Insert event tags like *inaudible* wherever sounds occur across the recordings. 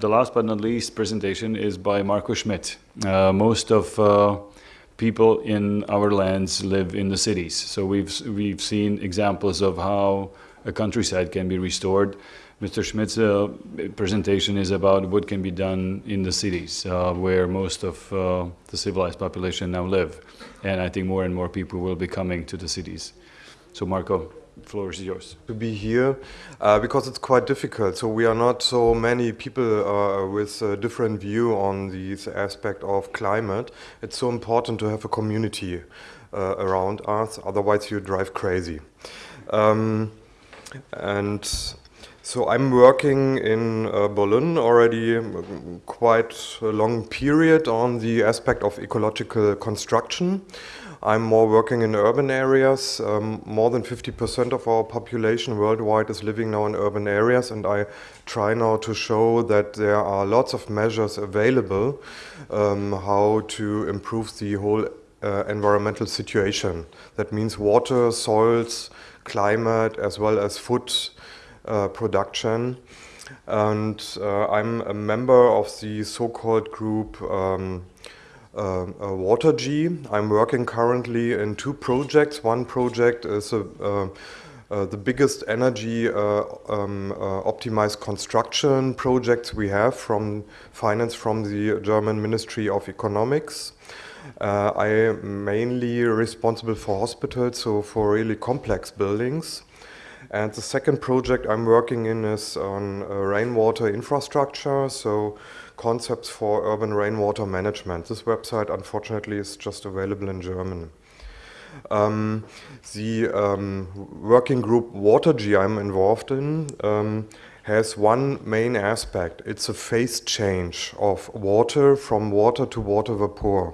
the last but not least presentation is by Marco Schmidt. Uh, most of uh, people in our lands live in the cities. So we've, we've seen examples of how a countryside can be restored. Mr. Schmidt's uh, presentation is about what can be done in the cities, uh, where most of uh, the civilized population now live. And I think more and more people will be coming to the cities. So Marco, floor is yours. To be here, uh, because it's quite difficult. So we are not so many people uh, with a different view on this aspect of climate. It's so important to have a community uh, around us, otherwise you drive crazy. Um, and so I'm working in uh, Berlin already quite a long period on the aspect of ecological construction. I'm more working in urban areas. Um, more than 50% of our population worldwide is living now in urban areas and I try now to show that there are lots of measures available um, how to improve the whole uh, environmental situation. That means water, soils, climate, as well as food uh, production. And uh, I'm a member of the so-called group um, uh, WaterG. I'm working currently in two projects. One project is a, uh, uh, the biggest energy uh, um, uh, optimized construction projects we have from finance from the German Ministry of Economics. Uh, I am mainly responsible for hospitals, so for really complex buildings. And the second project I'm working in is on rainwater infrastructure, so concepts for urban rainwater management. This website, unfortunately, is just available in German. Um, the um, working group WaterG I'm involved in um, has one main aspect. It's a phase change of water from water to water vapor.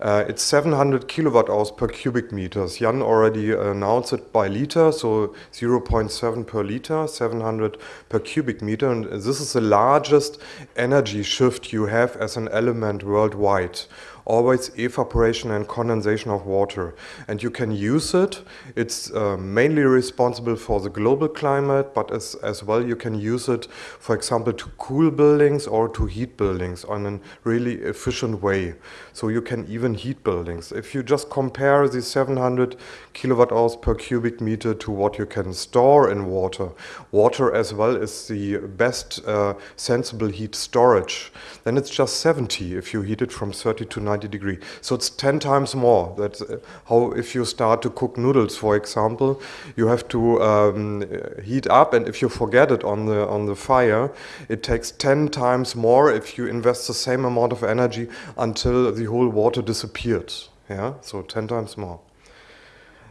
Uh, it's 700 kilowatt hours per cubic meters. Jan already announced it by liter, so 0.7 per liter, 700 per cubic meter. And this is the largest energy shift you have as an element worldwide always evaporation and condensation of water. And you can use it. It's uh, mainly responsible for the global climate, but as, as well you can use it, for example, to cool buildings or to heat buildings on a really efficient way. So you can even heat buildings. If you just compare the 700 kilowatt hours per cubic meter to what you can store in water, water as well is the best uh, sensible heat storage, then it's just 70 if you heat it from 30 to 90 90 degree. So it's 10 times more. That's uh, how if you start to cook noodles, for example, you have to um, heat up and if you forget it on the, on the fire, it takes 10 times more if you invest the same amount of energy until the whole water disappears. Yeah, so 10 times more.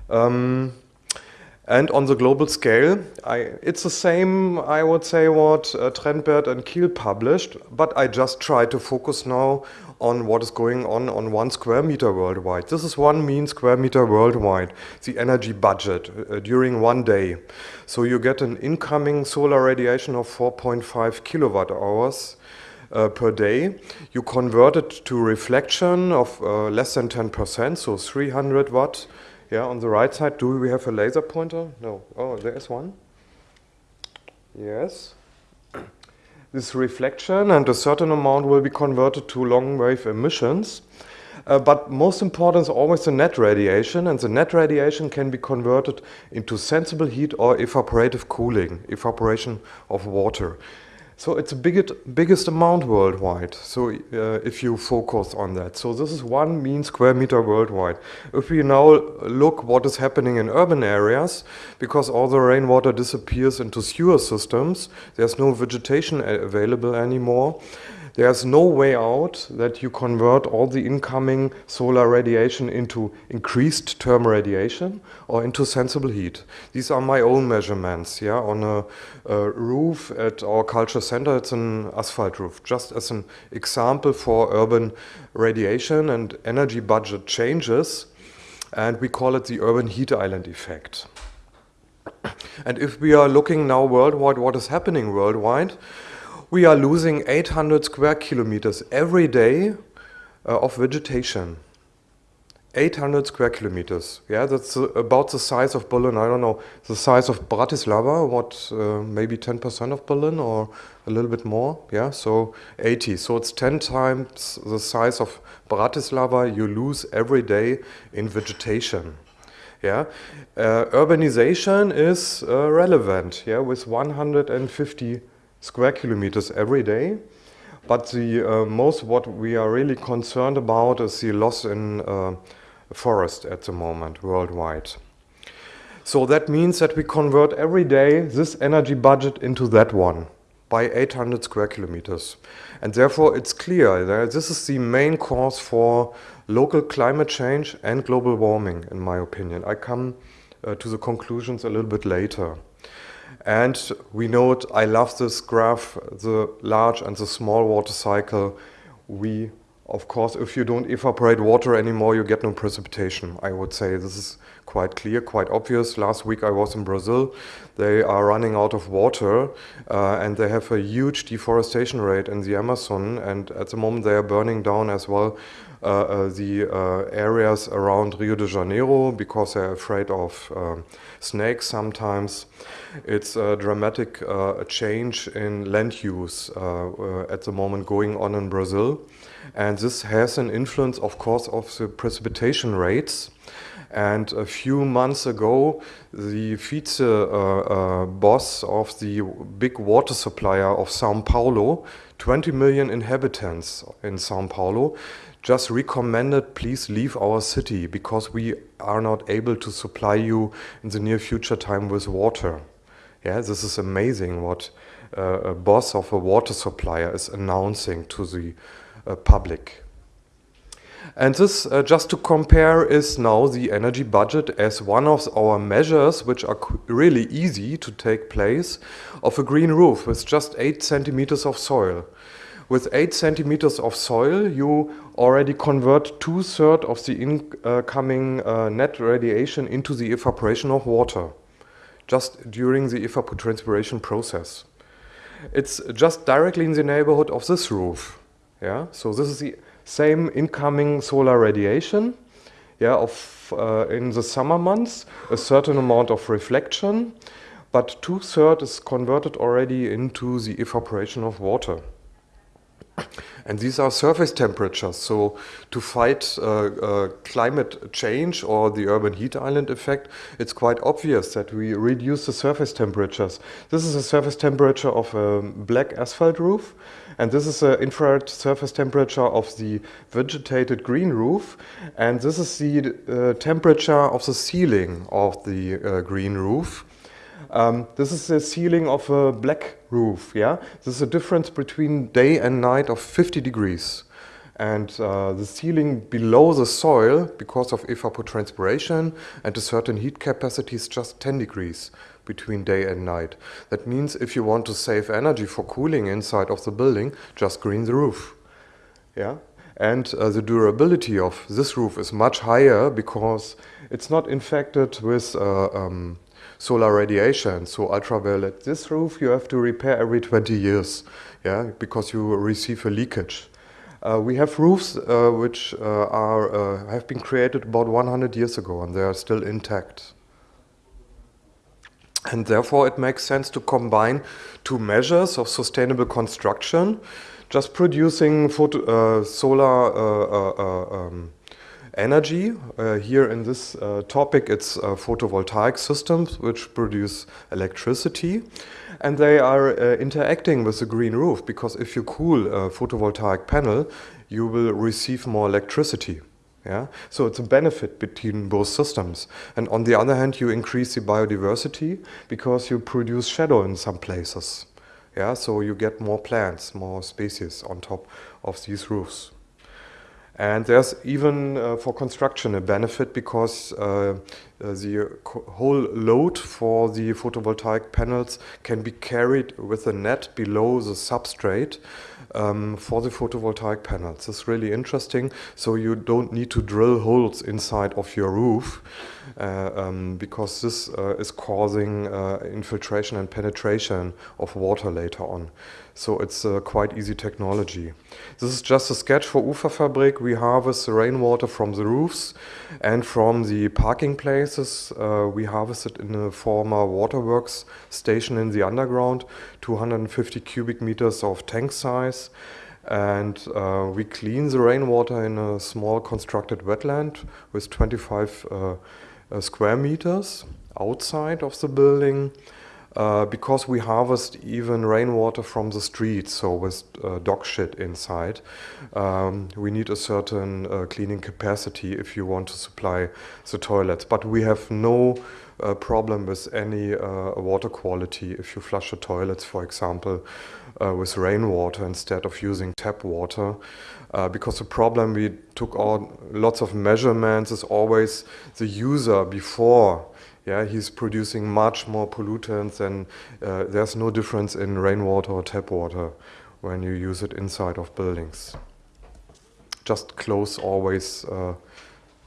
Um, and on the global scale, I, it's the same, I would say, what uh, Trenberth and Kiehl published, but I just try to focus now on what is going on on one square meter worldwide. This is one mean square meter worldwide, the energy budget uh, during one day. So you get an incoming solar radiation of 4.5 kilowatt hours uh, per day. You convert it to reflection of uh, less than 10%, so 300 watt. Yeah, on the right side, do we have a laser pointer? No. Oh, there is one. Yes this reflection and a certain amount will be converted to long wave emissions. Uh, but most important is always the net radiation and the net radiation can be converted into sensible heat or evaporative cooling, evaporation of water. So it's the biggest, biggest amount worldwide, so uh, if you focus on that. So this is one mean square meter worldwide. If we now look what is happening in urban areas, because all the rainwater disappears into sewer systems, there's no vegetation available anymore, there's no way out that you convert all the incoming solar radiation into increased term radiation or into sensible heat. These are my own measurements. Yeah, on a, a roof at our culture center, it's an asphalt roof. Just as an example for urban radiation and energy budget changes, and we call it the urban heat island effect. *coughs* And if we are looking now worldwide, what is happening worldwide? We are losing 800 square kilometers every day uh, of vegetation. 800 square kilometers. Yeah, that's uh, about the size of Berlin. I don't know the size of Bratislava. What uh, maybe 10% of Berlin or a little bit more. Yeah, so 80. So it's 10 times the size of Bratislava. You lose every day in vegetation. Yeah, uh, urbanization is uh, relevant. Yeah, with 150 square kilometers every day. But the uh, most what we are really concerned about is the loss in uh, forest at the moment worldwide. So that means that we convert every day this energy budget into that one by 800 square kilometers. And therefore it's clear that this is the main cause for local climate change and global warming, in my opinion. I come uh, to the conclusions a little bit later. And we note, I love this graph, the large and the small water cycle. We of course, if you don't evaporate water anymore, you get no precipitation. I would say this is quite clear, quite obvious. Last week I was in Brazil. They are running out of water uh, and they have a huge deforestation rate in the Amazon. And at the moment they are burning down as well uh, uh, the uh, areas around Rio de Janeiro because they're afraid of um, snakes sometimes. It's a dramatic uh, change in land use uh, at the moment going on in Brazil. And this has an influence, of course, of the precipitation rates. And a few months ago, the vice uh, uh, boss of the big water supplier of Sao Paulo, 20 million inhabitants in Sao Paulo, just recommended please leave our city because we are not able to supply you in the near future time with water. Yeah, this is amazing what uh, a boss of a water supplier is announcing to the uh, public. And this, uh, just to compare, is now the energy budget as one of our measures, which are really easy to take place, of a green roof with just 8 centimeters of soil. With 8 centimeters of soil, you already convert two-thirds of the incoming uh, net radiation into the evaporation of water, just during the evapotranspiration process. It's just directly in the neighborhood of this roof. Yeah, so this is the same incoming solar radiation. Yeah, of uh, in the summer months, a certain amount of reflection, but two thirds is converted already into the evaporation of water. And these are surface temperatures. So to fight uh, uh, climate change or the urban heat island effect, it's quite obvious that we reduce the surface temperatures. This is a surface temperature of a black asphalt roof. And this is the infrared surface temperature of the vegetated green roof. And this is the uh, temperature of the ceiling of the uh, green roof. Um, this is the ceiling of a black roof, yeah? This is a difference between day and night of 50 degrees. And uh, the ceiling below the soil, because of evapotranspiration and a certain heat capacity, is just 10 degrees between day and night. That means if you want to save energy for cooling inside of the building, just green the roof. Yeah? And uh, the durability of this roof is much higher because it's not infected with uh, um, solar radiation. So ultraviolet, this roof you have to repair every 20 years, yeah, because you receive a leakage. Uh, we have roofs uh, which uh, are, uh, have been created about 100 years ago and they are still intact. And therefore it makes sense to combine two measures of sustainable construction, just producing photo, uh, solar um, energy. Uh, here in this uh, topic it's photovoltaic systems which produce electricity and they are uh, interacting with the green roof because if you cool a photovoltaic panel you will receive more electricity. Yeah? So it's a benefit between both systems. And on the other hand, you increase the biodiversity because you produce shadow in some places. Yeah? So you get more plants, more species on top of these roofs. And there's even uh, for construction a benefit because uh, uh the whole load for the photovoltaic panels can be carried with a net below the substrate um, for the photovoltaic panels. It's really interesting. So you don't need to drill holes inside of your roof uh, um, because this uh, is causing uh, infiltration and penetration of water later on. So it's a quite easy technology. This is just a sketch for ufaFabrik. We harvest the rainwater from the roofs and from the parking places. Uh, we harvest it in a former waterworks station in the underground, 250 cubic meters of tank size. And uh, we clean the rainwater in a small constructed wetland with 25 uh, uh, square meters outside of the building. Uh, because we harvest even rainwater from the streets, so with uh, dog shit inside, um, we need a certain uh, cleaning capacity if you want to supply the toilets. But we have no uh, problem with any uh, water quality if you flush the toilets, for example, with rainwater instead of using tap water. because the problem we took out lots of measurements is always the user before yeah, he's producing much more pollutants and uh, there's no difference in rainwater or tap water when you use it inside of buildings. Just close always uh,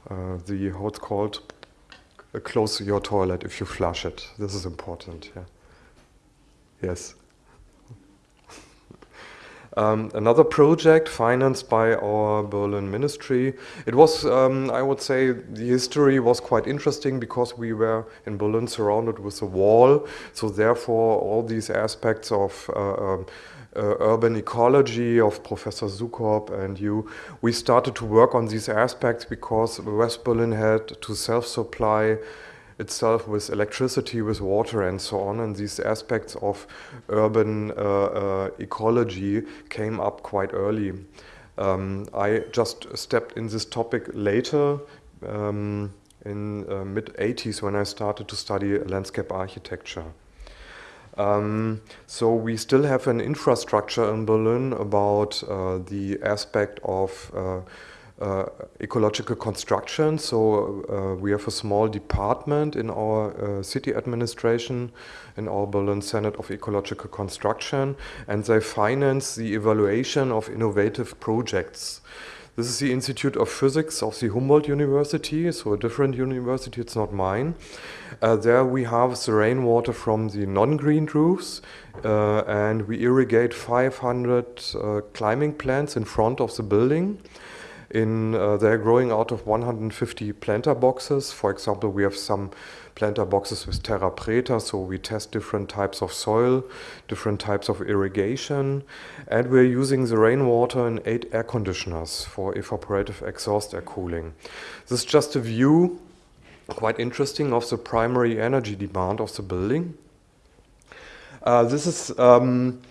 uh, the, how it's called, uh, close your toilet if you flush it. This is important, yeah. Yes. Um, another project financed by our Berlin ministry. It was, um, I would say, the history was quite interesting because we were in Berlin surrounded with a wall. So therefore, all these aspects of uh, um, uh, urban ecology of Professor Sukopp and you, we started to work on these aspects because West Berlin had to self-supply itself with electricity, with water and so on. And these aspects of urban uh, uh, ecology came up quite early. Um, I just stepped in this topic later um, in uh, mid 80s when I started to study landscape architecture. Um, so we still have an infrastructure in Berlin about uh, the aspect of uh, uh, ecological construction. So uh, we have a small department in our uh, city administration, in our Berlin Senate of Ecological Construction, and they finance the evaluation of innovative projects. This is the Institute of Physics of the Humboldt University, so a different university, it's not mine. Uh, there we have the rainwater from the non-green roofs uh, and we irrigate 500 uh, climbing plants in front of the building in uh, they're growing out of 150 planter boxes. For example, we have some planter boxes with terra preta, so we test different types of soil, different types of irrigation, and we're using the rainwater in eight air conditioners for evaporative exhaust air cooling. This is just a view, quite interesting, of the primary energy demand of the building. Uh, this is um,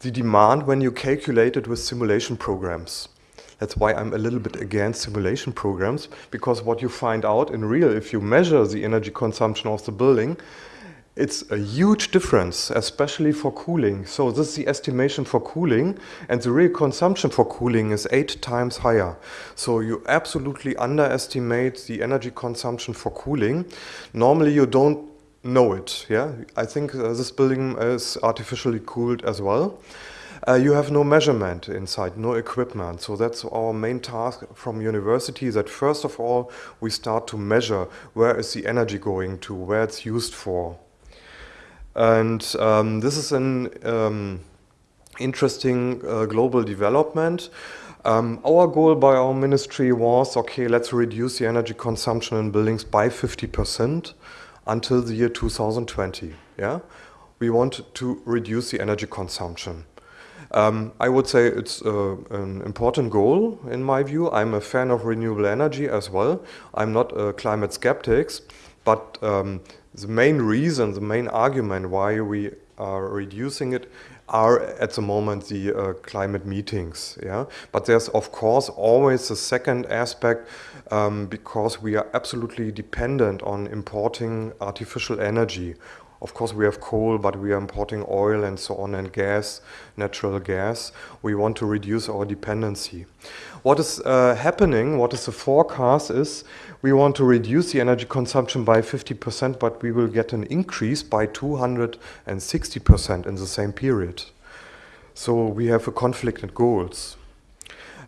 the demand when you calculate it with simulation programs. That's why I'm a little bit against simulation programs, because what you find out in real, if you measure the energy consumption of the building, it's a huge difference, especially for cooling. So this is the estimation for cooling, and the real consumption for cooling is eight times higher. So you absolutely underestimate the energy consumption for cooling. Normally you don't know it. Yeah, I think uh, this building is artificially cooled as well. Uh, you have no measurement inside, no equipment. So that's our main task from university that first of all, we start to measure where is the energy going to, where it's used for. And um, this is an um, interesting uh, global development. Um, our goal by our ministry was, okay, let's reduce the energy consumption in buildings by 50% until the year 2020. Yeah, We want to reduce the energy consumption. Um, I would say it's uh, an important goal in my view. I'm a fan of renewable energy as well. I'm not a climate skeptic, but um, the main reason, the main argument why we are reducing it are at the moment the uh, climate meetings. Yeah, but there's of course always a second aspect um, because we are absolutely dependent on importing artificial energy of course, we have coal, but we are importing oil and so on, and gas, natural gas. We want to reduce our dependency. What is uh, happening, what is the forecast is, we want to reduce the energy consumption by 50%, but we will get an increase by 260% in the same period. So we have a conflict in goals.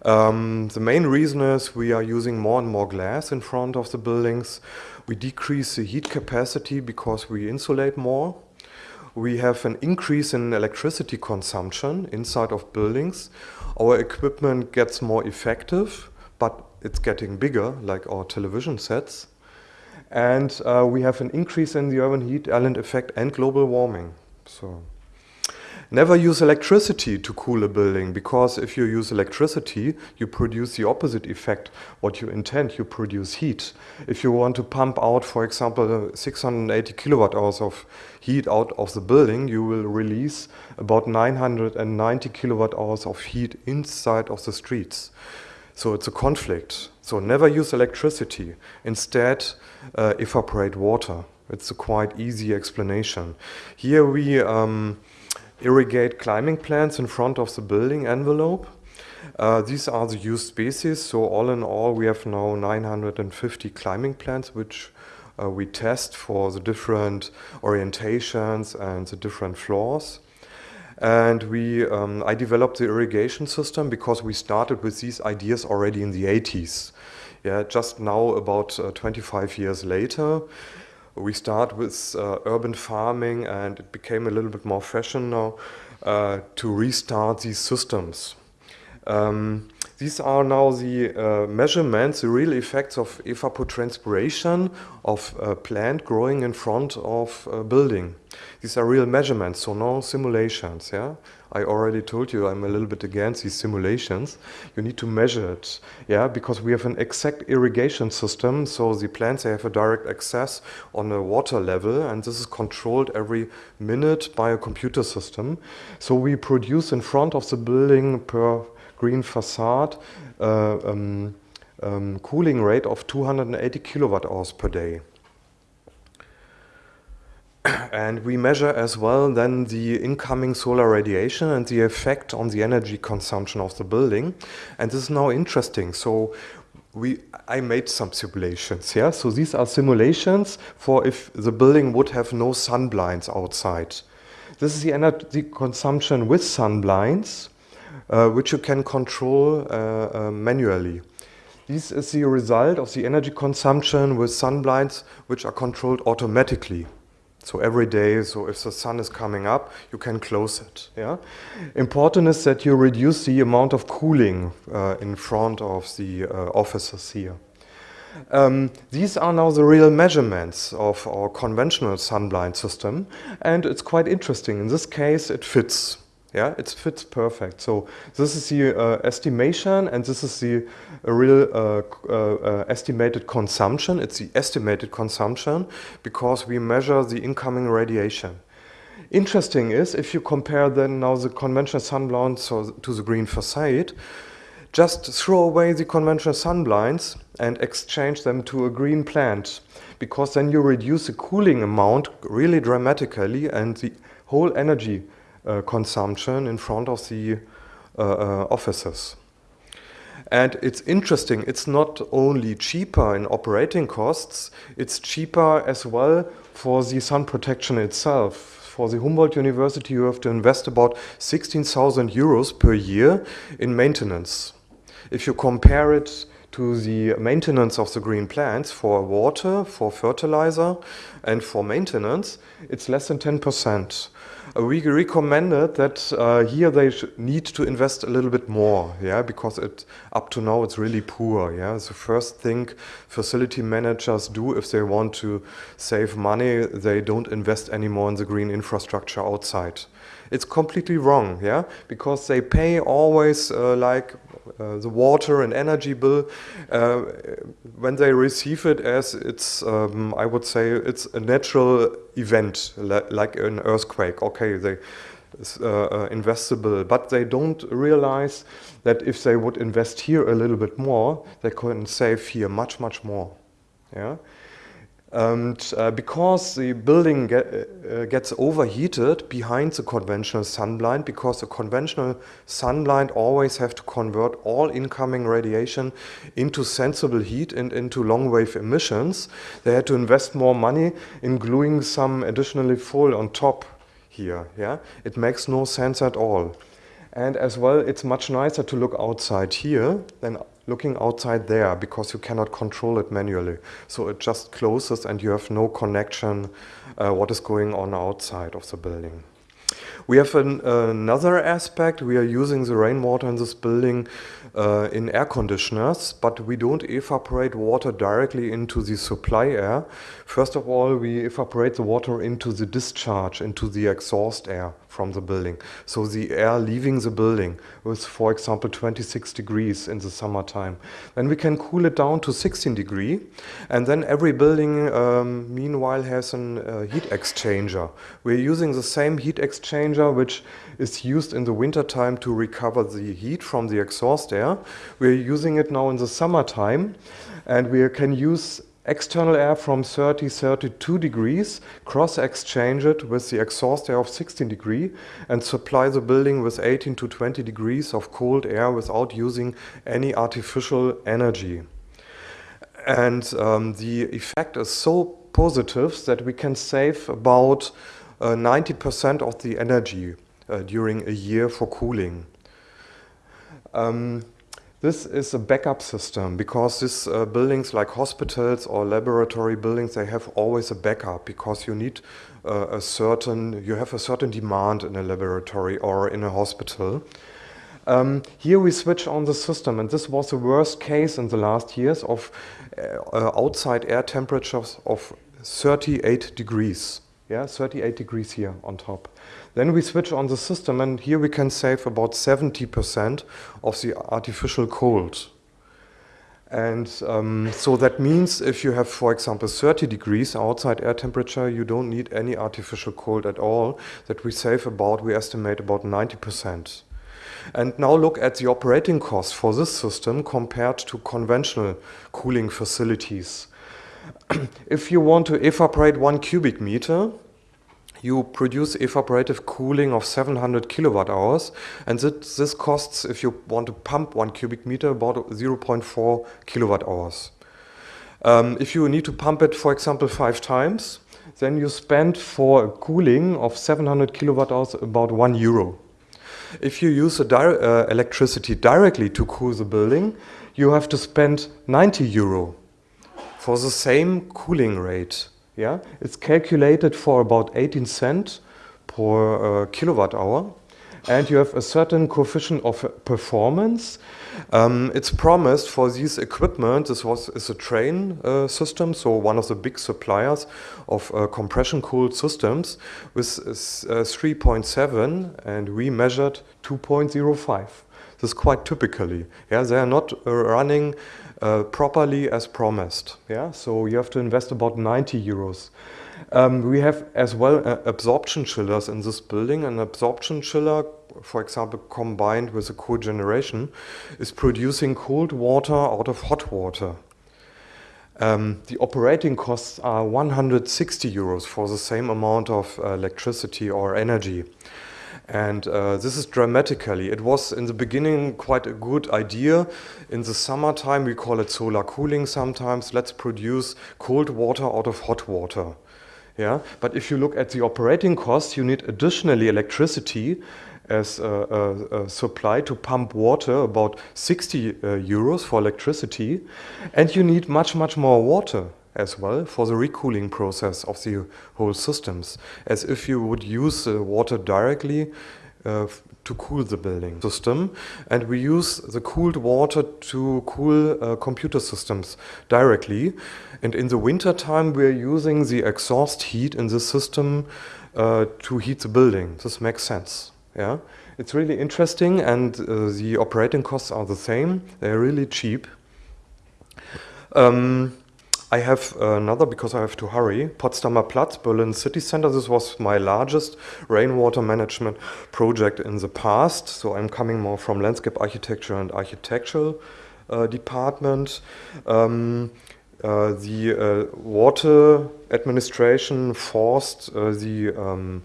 Um, the main reason is we are using more and more glass in front of the buildings. We decrease the heat capacity because we insulate more. we have an increase in electricity consumption inside of buildings. Our equipment gets more effective, but it's getting bigger, like our television sets. And uh, we have an increase in the urban heat island effect and global warming. So. Never use electricity to cool a building because if you use electricity, you produce the opposite effect. What you intend, you produce heat. If you want to pump out, for example, 680 kilowatt hours of heat out of the building, you will release about 990 kilowatt hours of heat inside of the streets. So it's a conflict. So never use electricity. Instead, uh, evaporate water. It's a quite easy explanation. Here we um, irrigate climbing plants in front of the building envelope. Uh, these are the used species, so all in all we have now 950 climbing plants which uh, we test for the different orientations and the different floors. And we, um, I developed the irrigation system because we started with these ideas already in the 80s. Yeah, just now about uh, 25 years later we start with uh, urban farming and it became a little bit more fashion now uh, to restart these systems. Um, these are now the uh, measurements, the real effects of evapotranspiration of a plant growing in front of a building. These are real measurements, so no simulations. Yeah, I already told you I'm a little bit against these simulations. You need to measure it, yeah, because we have an exact irrigation system, so the plants they have a direct access on a water level, and this is controlled every minute by a computer system. So we produce in front of the building per green facade uh, um, um, cooling rate of 280 kilowatt hours per day *clears throat* and we measure as well then the incoming solar radiation and the effect on the energy consumption of the building. And this is now interesting. So we, I made some simulations, yeah? So these are simulations for if the building would have no sun blinds outside. This is the energy consumption with sun blinds, uh, which you can control uh, uh, manually. This is the result of the energy consumption with sun blinds, which are controlled automatically. So every day, so if the sun is coming up, you can close it. Yeah. Important is that you reduce the amount of cooling uh, in front of the uh, offices here. Um, these are now the real measurements of our conventional sunblind system, and it's quite interesting. In this case, it fits. Yeah, it fits perfect. So this is the uh, estimation and this is the real uh, uh, uh, estimated consumption. It's the estimated consumption because we measure the incoming radiation. Interesting is if you compare then now the conventional sun blinds to the green facade, just throw away the conventional sun blinds and exchange them to a green plant because then you reduce the cooling amount really dramatically and the whole energy consumption in front of the uh, uh, offices. And it's interesting, it's not only cheaper in operating costs, it's cheaper as well for the sun protection itself. For the Humboldt University, you have to invest about 16,000 euros per year in maintenance. If you compare it to the maintenance of the green plants for water, for fertilizer, and for maintenance, it's less than 10%. Uh, we recommended that uh, here they need to invest a little bit more, yeah, because it up to now it's really poor, yeah. The first thing facility managers do if they want to save money, they don't invest anymore in the green infrastructure outside. It's completely wrong, yeah, because they pay always uh, like uh, the water and energy bill uh, when they receive it as it's, um, I would say, it's a natural event like an earthquake. Okay, they uh, uh, investable, but they don't realize that if they would invest here a little bit more, they can save here much, much more. Yeah. And uh, because the building get, uh, gets overheated behind the conventional sunblind, because the conventional sunblind always have to convert all incoming radiation into sensible heat and into long wave emissions, they had to invest more money in gluing some additionally foil on top here. Yeah, It makes no sense at all. And as well, it's much nicer to look outside here than looking outside there because you cannot control it manually. So it just closes and you have no connection uh, what is going on outside of the building. We have an, another aspect. We are using the rainwater in this building uh, in air conditioners, but we don't evaporate water directly into the supply air. First of all, we evaporate the water into the discharge, into the exhaust air from the building. So the air leaving the building was, for example, 26 degrees in the summertime. Then we can cool it down to 16 degree. And then every building, um, meanwhile, has a uh, heat exchanger. We're using the same heat exchanger which is used in the wintertime to recover the heat from the exhaust air. We're using it now in the summertime. And we can use external air from 30, 32 degrees, cross-exchange it with the exhaust air of 16 degree and supply the building with 18 to 20 degrees of cold air without using any artificial energy. And um, the effect is so positive that we can save about 90% uh, of the energy uh, during a year for cooling. Um, this is a backup system because these uh, buildings like hospitals or laboratory buildings, they have always a backup because you need uh, a certain, you have a certain demand in a laboratory or in a hospital. Um, here we switch on the system and this was the worst case in the last years of uh, outside air temperatures of 38 degrees. Yeah, 38 degrees here on top. Then we switch on the system and here we can save about 70% of the artificial cold. And um, so that means if you have, for example, 30 degrees outside air temperature, you don't need any artificial cold at all. That we save about, we estimate about 90%. And now look at the operating cost for this system compared to conventional cooling facilities. *clears throat* if you want to evaporate one cubic meter, you produce evaporative cooling of 700 kilowatt hours and this, this costs if you want to pump one cubic meter about 0.4 kilowatt hours. Um, if you need to pump it for example five times then you spend for cooling of 700 kilowatt hours about one euro. If you use di uh, electricity directly to cool the building you have to spend 90 euro for the same cooling rate. Yeah, it's calculated for about 18 cents per uh, kilowatt hour and you have a certain coefficient of performance. Um, it's promised for these equipment, this was is a Trane uh, system, so one of the big suppliers of uh, compression cooled systems with uh, 3.7 and we measured 2.05. This is quite typically. Yeah, they are not uh, running uh, properly as promised. Yeah, so you have to invest about 90 euros. Um, we have as well uh, absorption chillers in this building. An absorption chiller, for example, combined with a cogeneration, is producing cold water out of hot water. Um, the operating costs are 160 euros for the same amount of uh, electricity or energy. And uh, this is dramatically. It was in the beginning quite a good idea. In the summertime, we call it solar cooling sometimes. Let's produce cold water out of hot water. Yeah, but if you look at the operating costs, you need additionally electricity as a, a, a, supply to pump water, about 60 uh, euros for electricity, and you need much, much more water as well for the recooling process of the whole systems, as if you would use the water directly uh, to cool the building system. And we use the cooled water to cool uh, computer systems directly. And in the winter time, we're using the exhaust heat in the system uh, to heat the building. This makes sense. Yeah, It's really interesting and uh, the operating costs are the same. They're really cheap. Um, I have another because I have to hurry. Potsdamer Platz, Berlin City Center. This was my largest rainwater management project in the past. So I'm coming more from landscape architecture and architectural uh, department. Um, uh, the uh, water administration forced uh, the um,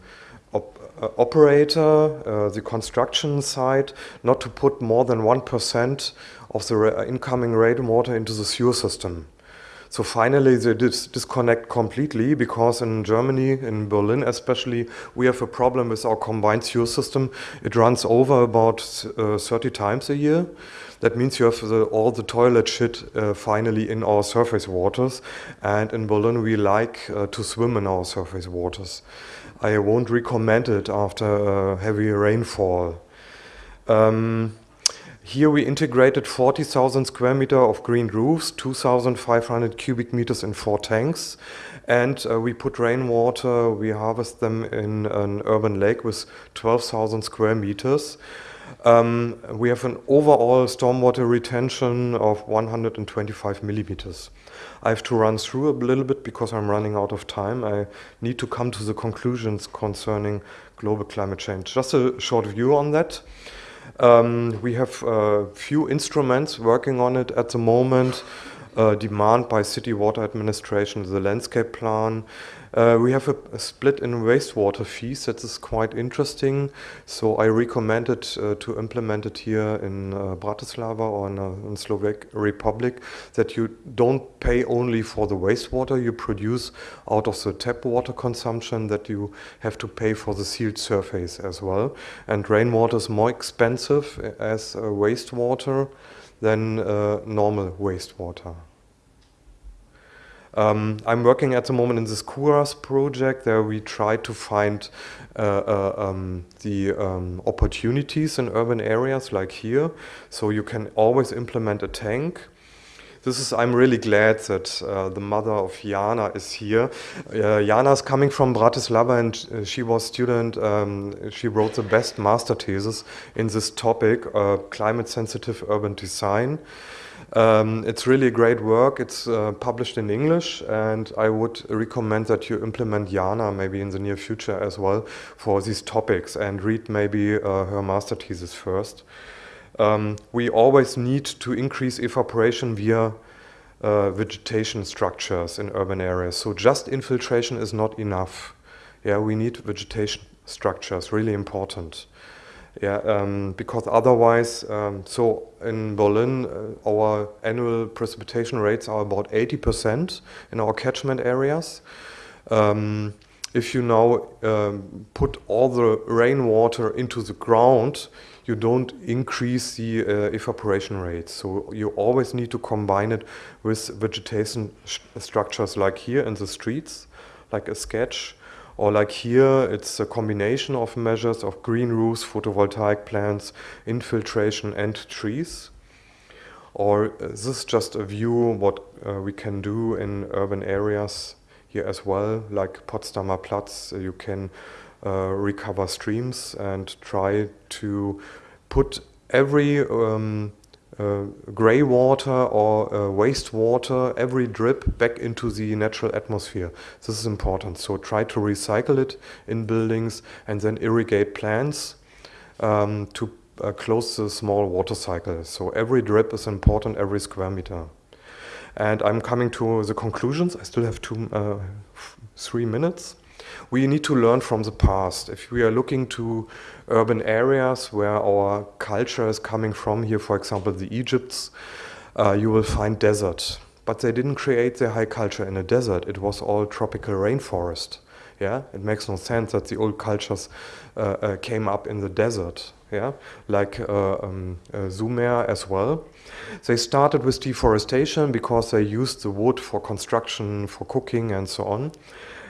op uh, operator, uh, the construction site, not to put more than 1% of the incoming rainwater into the sewer system. So finally they dis disconnect completely because in Germany, in Berlin especially, we have a problem with our combined sewer system. It runs over about uh, 30 times a year. That means you have the, all the toilet shit uh, finally in our surface waters. And in Berlin we like uh, to swim in our surface waters. I won't recommend it after heavy rainfall. Um, here we integrated 40,000 square meter of green roofs, 2,500 cubic meters in four tanks. And uh, we put rainwater, we harvest them in an urban lake with 12,000 square meters. Um, we have an overall stormwater retention of 125 millimeters. I have to run through a little bit because I'm running out of time. I need to come to the conclusions concerning global climate change. Just a short view on that. Um, we have a few instruments working on it at the moment. Uh, demand by city water administration, the landscape plan. Uh, we have a, a, split in wastewater fees that is quite interesting. So I recommend it uh, to implement it here in uh, Bratislava or in, uh, in Slovak Republic that you don't pay only for the wastewater you produce out of the tap water consumption that you have to pay for the sealed surface as well. And rainwater is more expensive as wastewater than normal wastewater. Um, I'm working at the moment in this KURAS project. There we try to find uh, uh, um, the um, opportunities in urban areas like here. So you can always implement a tank. This is, I'm really glad that uh, the mother of Jana is here. Uh, Jana is coming from Bratislava and uh, she was a student, um, she wrote the best master thesis in this topic, uh, climate sensitive urban design. Um, it's really great work. It's uh, published in English, and I would recommend that you implement Jana maybe in the near future as well for these topics and read maybe uh, her master thesis first. Um, we always need to increase evaporation via uh, vegetation structures in urban areas. So just infiltration is not enough. Yeah, we need vegetation structures, really important. Yeah, um, because otherwise, um, so in Berlin, uh, our annual precipitation rates are about 80% in our catchment areas. Um, if you now um, put all the rainwater into the ground, you don't increase the uh, evaporation rates. So you always need to combine it with vegetation structures like here in the streets, like a sketch, or like here, it's a combination of measures of green roofs, photovoltaic plants, infiltration and trees. Or uh, this is just a view what uh, we can do in urban areas here as well, like Potsdamer Platz, uh, you can uh, recover streams and try to put every um, uh, gray water or uh, wastewater, every drip back into the natural atmosphere. This is important. So try to recycle it in buildings and then irrigate plants um, to uh, close the small water cycle. So every drip is important, every square meter. And I'm coming to the conclusions. I still have two, uh, three minutes we need to learn from the past. If we are looking to urban areas where our culture is coming from, here for example the Egypts, uh, you will find desert. But they didn't create their high culture in a desert, it was all tropical rainforest. Yeah, it makes no sense that the old cultures uh, uh, came up in the desert. Yeah, like uh, um, uh, Sumer as well. They started with deforestation because they used the wood for construction, for cooking, and so on.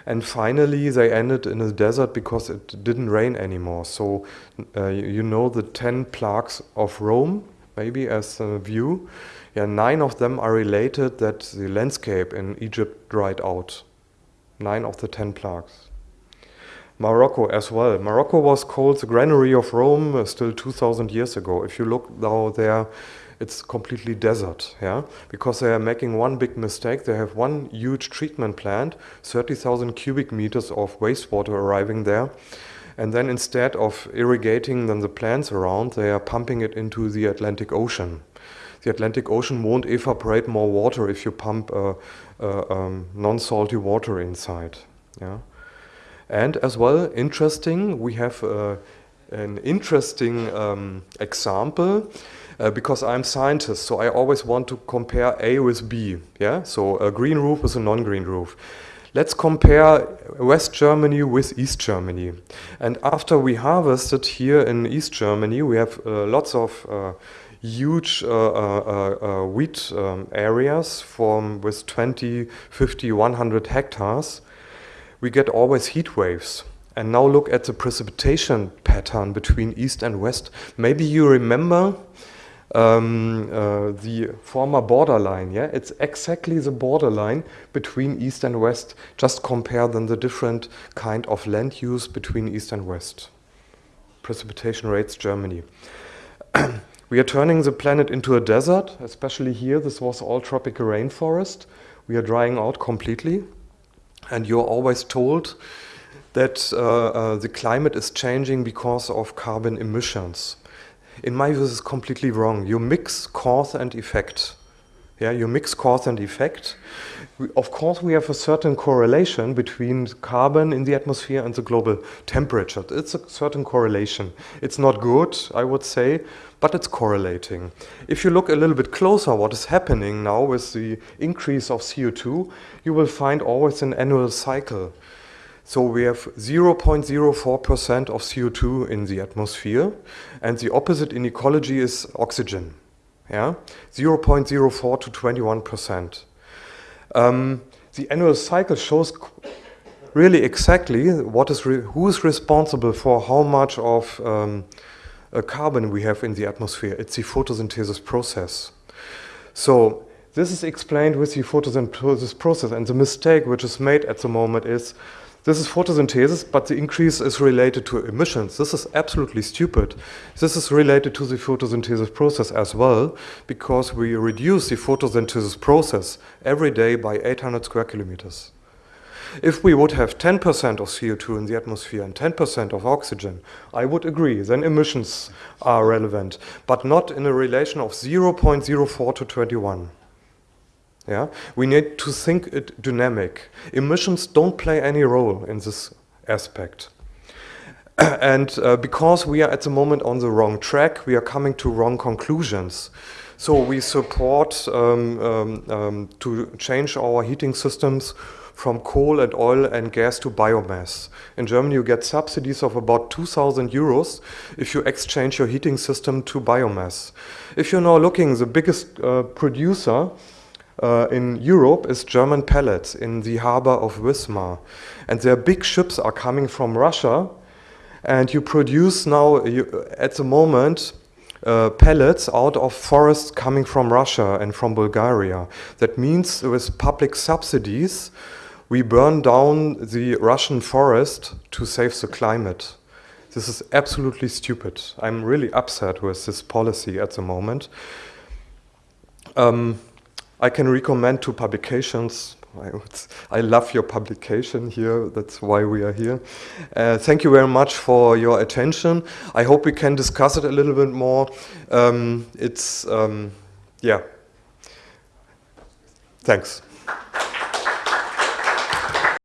And finally, they ended in a desert because it didn't rain anymore. So uh, you know the 10 plagues of Rome, maybe as a view. Yeah, nine of them are related that the landscape in Egypt dried out. Nine of the 10 plagues. Morocco as well. Morocco was called the granary of Rome uh, still 2000 years ago. If you look now there, it's completely desert, yeah, because they are making one big mistake. They have one huge treatment plant, 30,000 cubic meters of wastewater arriving there, and then instead of irrigating then the plants around, they are pumping it into the Atlantic Ocean. The Atlantic Ocean won't evaporate more water if you pump uh, uh, um, non-salty water inside, yeah. And as well, interesting, we have uh, an interesting um, example uh, because I'm scientist, so I always want to compare A with B. Yeah, so a green roof with a non-green roof. Let's compare West Germany with East Germany. And after we harvested here in East Germany, we have uh, lots of uh, huge uh, uh, uh, wheat um, areas from with 20, 50, 100 hectares. We get always heat waves. And now look at the precipitation pattern between east and west. Maybe you remember um, uh, the former borderline. Yeah, it's exactly the borderline between east and west. Just compare then the different kind of land use between east and west. Precipitation rates, Germany. *clears throat* we are turning the planet into a desert, especially here. This was all tropical rainforest. We are drying out completely. And you're always told that uh, uh, the climate is changing because of carbon emissions. In my view, this is completely wrong. You mix cause and effect. Yeah, you mix cause and effect. We, of course, we have a certain correlation between carbon in the atmosphere and the global temperature. It's a certain correlation. It's not good, I would say, but it's correlating. If you look a little bit closer what is happening now with the increase of CO2, you will find always an annual cycle. So we have 0.04% of CO2 in the atmosphere, and the opposite in ecology is oxygen. Yeah, 0.04 to 21%. Um, the annual cycle shows really exactly what is who is responsible for how much of um, carbon we have in the atmosphere. It's the photosynthesis process. So this is explained with the photosynthesis process, and the mistake which is made at the moment is this is photosynthesis, but the increase is related to emissions. This is absolutely stupid. This is related to the photosynthesis process as well, because we reduce the photosynthesis process every day by 800 square kilometers. If we would have 10% of CO2 in the atmosphere and 10% of oxygen, I would agree, then emissions are relevant, but not in a relation of 0.04 to 21. Yeah? We need to think it dynamic. Emissions don't play any role in this aspect. *clears throat* and uh, because we are at the moment on the wrong track, we are coming to wrong conclusions. So we support um, um, um, to change our heating systems from coal and oil and gas to biomass. In Germany, you get subsidies of about 2,000 euros if you exchange your heating system to biomass. If you're now looking, the biggest uh, producer uh, in Europe is German pellets in the harbor of Wismar. And their big ships are coming from Russia. And you produce now, you, at the moment, uh, pellets out of forests coming from Russia and from Bulgaria. That means with public subsidies, we burn down the Russian forest to save the climate. This is absolutely stupid. I'm really upset with this policy at the moment. Um, I can recommend two publications. I, would, I, love your publication here. That's why we are here. Uh, thank you very much for your attention. I hope we can discuss it a little bit more. Um, it's, um, yeah. Thanks.